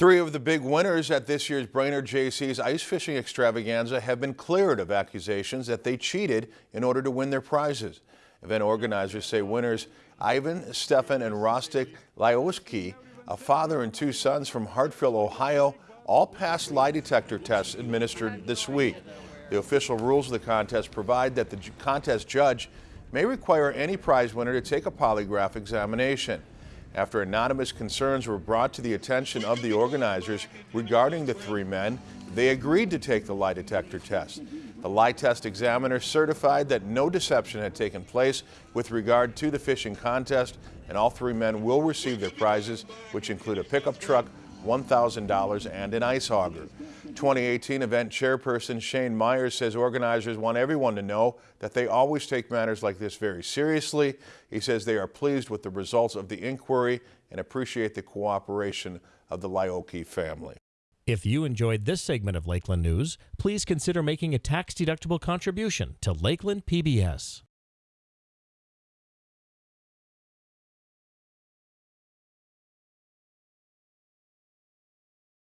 Three of the big winners at this year's Brainerd Jaycees ice fishing extravaganza have been cleared of accusations that they cheated in order to win their prizes. Event organizers say winners Ivan, Stefan, and Rostik Lyoski, a father and two sons from Hartfield, Ohio, all passed lie detector tests administered this week. The official rules of the contest provide that the contest judge may require any prize winner to take a polygraph examination after anonymous concerns were brought to the attention of the organizers regarding the three men, they agreed to take the lie detector test. The lie test examiner certified that no deception had taken place with regard to the fishing contest, and all three men will receive their prizes, which include a pickup truck, $1,000 and an ice auger. 2018 event chairperson Shane Myers says organizers want everyone to know that they always take matters like this very seriously. He says they are pleased with the results of the inquiry and appreciate the cooperation of the Lyoki family. If you enjoyed this segment of Lakeland News, please consider making a tax-deductible contribution to Lakeland PBS.